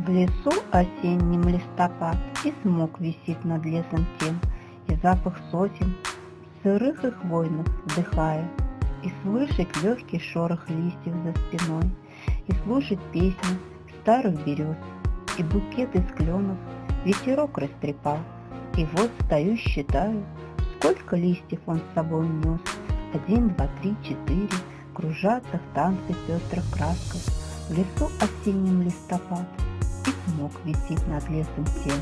В лесу осенним листопад, И смог висит над лесом тем, И запах сосен, сырых и хвойных, вдыхая, И слышать легкий шорох листьев за спиной, И слушать песни старых берез, И букет из кленов ветерок растрепал, И вот стою, считаю, сколько листьев он с собой нес. Один, два, три, четыре, кружатся в танце пестрых красках, В лесу осенним листопад, и смог висит над лесом тем,